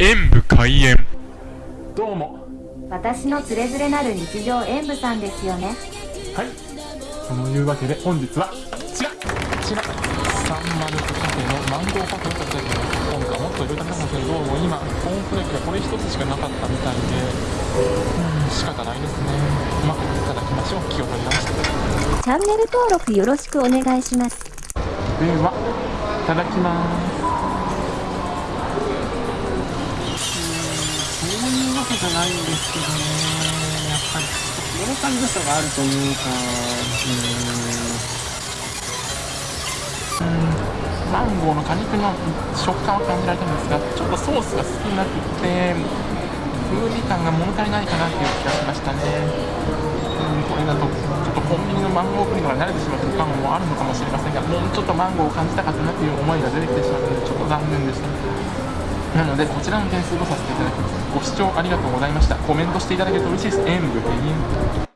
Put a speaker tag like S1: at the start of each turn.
S1: 演武開演。
S2: どうも。
S3: 私のつれづれなる日常演舞さんですよね。
S2: はい。そのいうわけで本日はこちら。こちら。サンマルクカフェのマンゴーパフェを食べたい今回もっといろいろ食べたんですけどどうも今コーンフレークがこれ一つしかなかったみたいでうん仕方ないですね。まあいただきましょう。気を取り直して。
S3: チャンネル登録よろしくお願いします。
S2: ではいただきますじゃないん。ですけどねやっぱりちょっと物足りなさがあるというかうん。マンゴーの果肉の食感は感じられたんですがちょっとソースが少なくて風味感が物足りないかなっていう気がしましたね。うんこれだとちょっとコンビニのマンゴープリンかに慣れてしまってる感もあるのかもしれませんがもうちょっとマンゴーを感じたかったなっていう思いが出てきてしまったのでちょっと残念でした。なのでこちらの点数とさせていただきます。ご視聴ありがとうございました。コメントしていただけると嬉しいです。演武編。